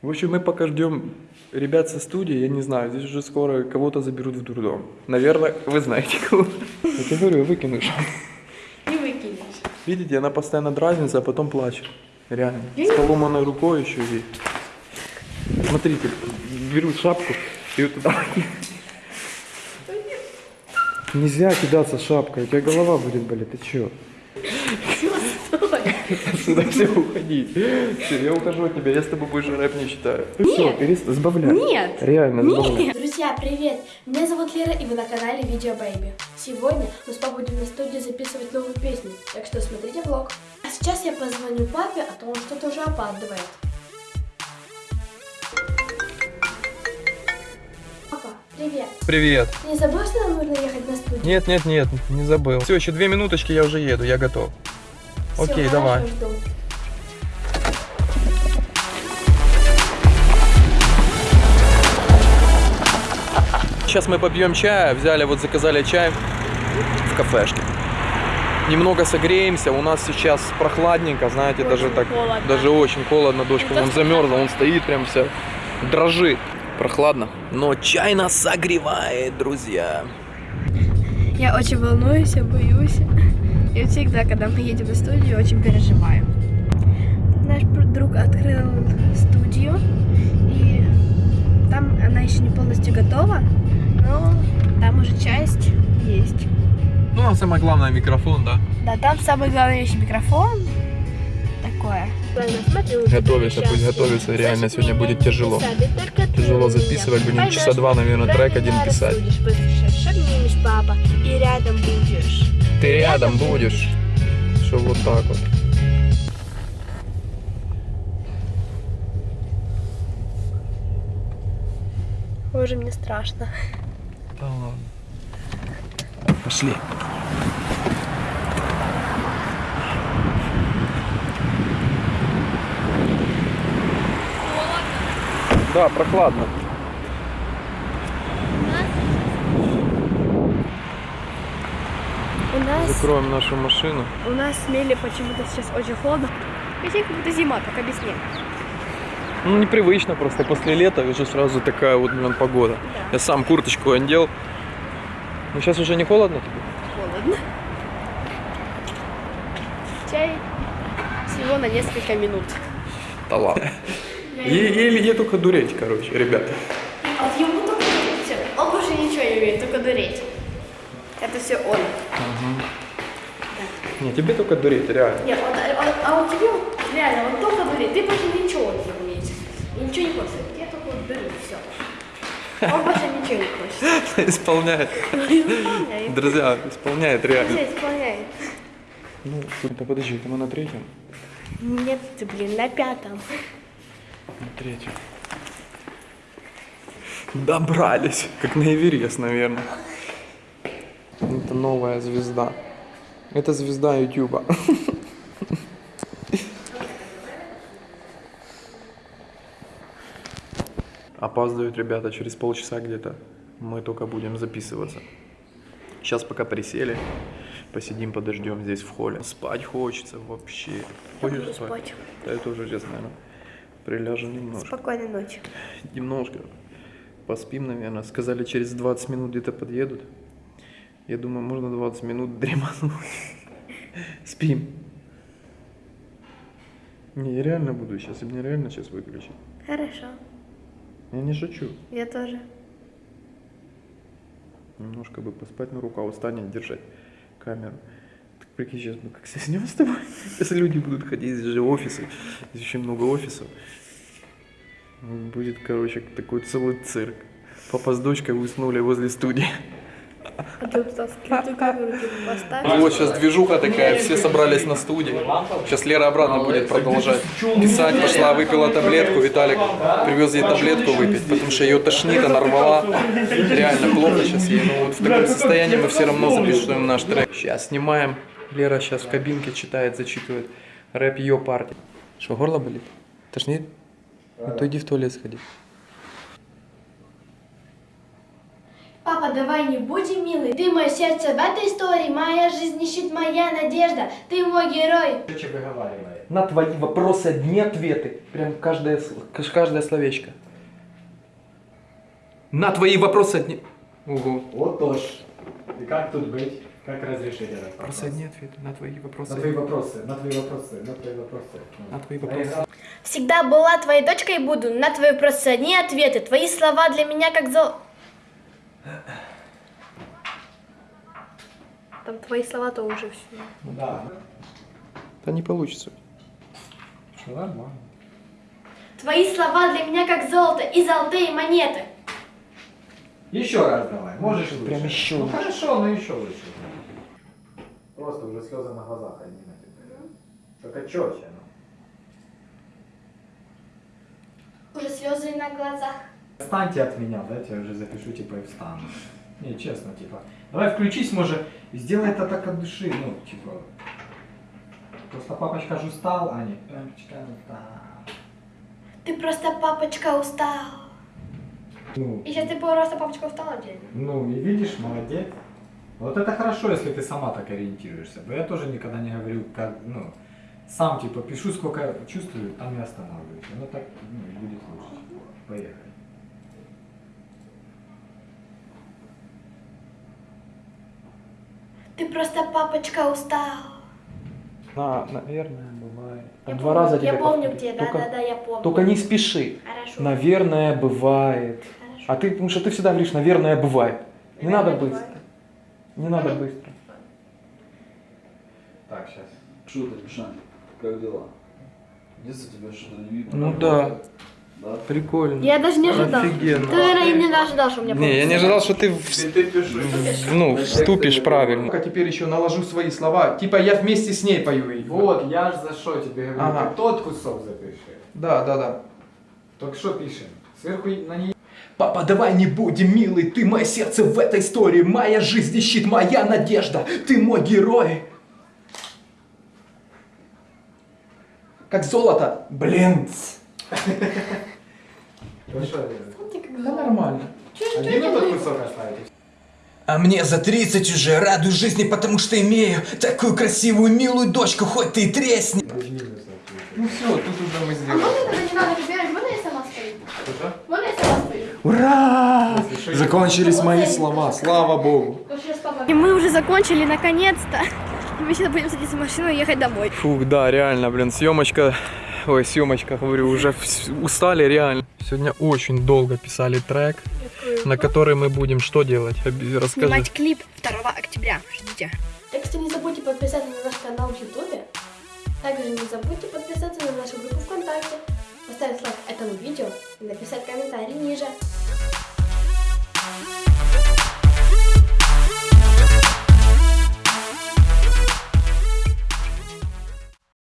В общем, мы пока ждем ребят со студии, я не знаю, здесь уже скоро кого-то заберут в дурдом. Наверное, вы знаете кого. Я тебе говорю, выкинешь. Не выкинешь. Видите, она постоянно дразнится, а потом плачет. Реально. С поломанной рукой еще и... Смотрите, беру шапку и вот туда. Нельзя кидаться шапкой, у тебя голова будет болеть, ты чё? Отсюда все уходи. Все, я ухожу от тебя, я с тобой больше рэп не читаю. Все, перестань, сбавляй. Нет. Реально, сбавляй. Друзья, привет! Меня зовут Лера, и вы на канале Видео Бэйби. Сегодня мы с папой будем на студии записывать новую песню, так что смотрите влог. А сейчас я позвоню папе, а то он что-то уже опаздывает. Папа, привет! Привет. Ты не забыл, что нам нужно ехать на студию? Нет, нет, нет, не забыл. Все, еще две минуточки, я уже еду, я готов. Окей, хорошо, давай. Сейчас мы попьем чая, взяли, вот заказали чай в кафешке. Немного согреемся, у нас сейчас прохладненько, знаете, даже так, холодно. даже очень холодно, дочка вон замерзла, он стоит прям вся, дрожит. Прохладно, но чай нас согревает, друзья. Я очень волнуюсь, я боюсь. И всегда, когда мы едем на студию, очень переживаю. Наш друг открыл студию, и там она еще не полностью готова, но там уже часть есть. Ну, а самое главное микрофон, да? Да, там самый главный вещь микрофон. Такое. Готовится, пусть готовится, реально сегодня будет тяжело. Тяжело записывать, будем часа два, наверное, трек один писать. Шагнешь, папа, и рядом будешь. Ты рядом будешь. Что вот так вот. Боже, мне страшно. Да ладно. Пошли. Да, прохладно. У нас, Закроем нашу машину. у нас в Смеле почему-то сейчас очень холодно. Хотя как будто зима, без снега. Ну, непривычно просто. После лета уже сразу такая вот блин, погода. Я сам курточку одел. Ну, сейчас уже не холодно тебе? Холодно. Чай всего на несколько минут. Да ладно. Еле только дуреть, короче, ребята. А вот ему только. Всё. Он больше ничего не умеет, только дуреть. Это все он. Не, тебе только дуреть, реально. Нет, он, он- а у тебя реально, он только дуреть. Ты больше ничего не умеешь. Ничего не хочешь. Я только дурить, все. Он больше ничего не хочет. Исполняет. Исполняет. Друзья, исполняет реально. Всё исполняет. Ну, да подожди, мы на третьем? Нет, ты, блин, на пятом. На третьем. Добрались. Как на Эверест, наверное. Это новая звезда. Это звезда Ютуба. Опаздывают ребята через полчаса где-то. Мы только будем записываться. Сейчас пока присели. Посидим, подождем здесь в холле. Спать хочется вообще. Хочешь спать? спать. Да я тоже сейчас, наверное, приляжем немножко. Спокойной ночи. Немножко поспим, наверное. Сказали, через 20 минут где-то подъедут. Я думаю, можно 20 минут дремануть. Спим. Не, я реально буду сейчас. Мне реально сейчас выключить. Хорошо. Я не шучу. Я тоже. Немножко бы поспать, но рука устанет держать камеру. Так прикинь, сейчас мы как соснем с тобой. Если люди будут ходить, здесь же офисы. Здесь очень много офисов. Будет, короче, такой целый цирк. Папа с дочкой уснули возле студии. Вот сейчас движуха такая, все собрались на студии. Сейчас Лера обратно будет продолжать писать. Пошла, выпила таблетку. Виталик привез ей таблетку выпить, потому что ее тошнит, она рвала. Реально плохо сейчас ей. Но вот в таком состоянии мы все равно записываем наш трек. Сейчас снимаем. Лера сейчас в кабинке читает, зачитывает рэп ее партии. Что, горло болит? Тошнит? Ну то иди в туалет сходи. Папа, давай не будем милый. Ты мое сердце в этой истории, моя жизнь ищет моя надежда. Ты мой герой. Что выговаривает? На твои вопросы одни ответы. Прям каждое, каждое словечко. На твои вопросы одни... Ого. Вот тоже. И как тут быть? Как разрешить этот вопрос? Вопросы одни ответы. На твои вопросы. На твои вопросы, на твои вопросы, на твои вопросы. На твои вопросы. Всегда была твоей дочкой и буду. На твои вопросы одни ответы. Твои слова для меня как зол... Там твои слова то уже все. Да. Да не получится. Что нормально. Твои слова для меня как золото и золотые монеты. Еще раз давай, можешь лучше. Прям еще Ну хорошо, но еще лучше. Просто уже слезы на глазах одни на тебя. Только четче. Ну. Уже слезы на глазах. Отстаньте от меня, дайте я уже запишу, типа, и встану. Не, честно, типа. Давай включись, может, сделай это так от души, ну, типа. Просто папочка же устал, а не папочка устал. Ты просто папочка устал. Ну, И сейчас ты просто папочка устал отдельно. ну, и видишь, молодец. Вот это хорошо, если ты сама так ориентируешься. Бо я тоже никогда не говорю, как, ну, сам, типа, пишу, сколько чувствую, там и останавливаюсь. Оно так, ну, будет лучше. Поехали. Ты просто папочка устал. На, наверное, бывает. Я Два помню, раза Я тебе помню повторю. где, да, Только- да, да, я помню. Только не спеши. Хорошо. Наверное, бывает. Хорошо. А ты, потому что ты всегда говоришь, наверное, бывает. Не надо Наверное, быстро. Не надо быстро. Так, сейчас. Что ты, Мишань, как дела? Детство тебя что-то не видно? Ну да. Да? Прикольно. Я даже не ожидал. Офигенно. Ты, наверное, не ожидал, что у меня Не, я не ожидал, что ты, в- Ты в- ну, вступишь правильно. А теперь еще наложу свои слова. Типа я вместе с ней пою. и- Вот, я ж за что тебе говорю, Ага. ты тот кусок запиши. Да, да, да. Только что пишем? Сверху на ней Папа, давай не будем, милый, ты мое сердце в этой истории, моя жизнь и щит, моя надежда, ты мой герой. Как золото. Блин. Что, Да нормально. один этот кусок оставить? А мне за 30 уже радуюсь жизни, потому что имею такую красивую, милую дочку, хоть ты и тресни. Ну все, тут уже мы А сделали. можно тогда не надо выбирать, можно я сама спою? Что? Можно я сама спою? Ура! Закончились мои слова, слава богу. И мы уже закончили, наконец-то. Мы сейчас будем садиться в машину и ехать домой. Фух, да, реально, блин, съемочка, ой, съемочка, говорю, уже устали реально. Сегодня очень долго писали трек, на который мы будем что делать? Расскажи. Снимать клип 2 октября. Ждите. Так что не забудьте подписаться на наш канал в Ютубе. Также не забудьте подписаться на нашу группу ВКонтакте, поставить лайк этому видео и написать комментарий ниже.